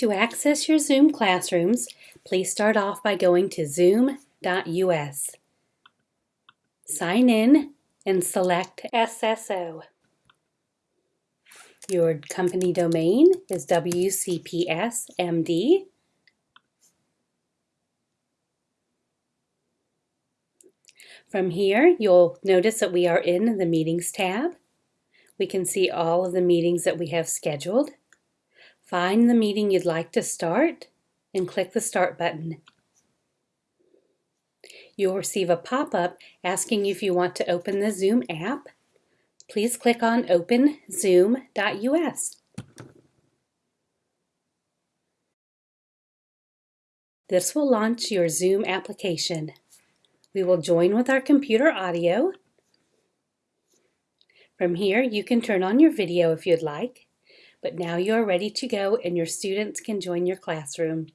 To access your Zoom classrooms, please start off by going to zoom.us. Sign in and select SSO. Your company domain is WCPSMD. From here, you'll notice that we are in the Meetings tab. We can see all of the meetings that we have scheduled. Find the meeting you'd like to start and click the Start button. You'll receive a pop-up asking if you want to open the Zoom app. Please click on Open Zoom.us. This will launch your Zoom application. We will join with our computer audio. From here, you can turn on your video if you'd like, but now you are ready to go and your students can join your classroom.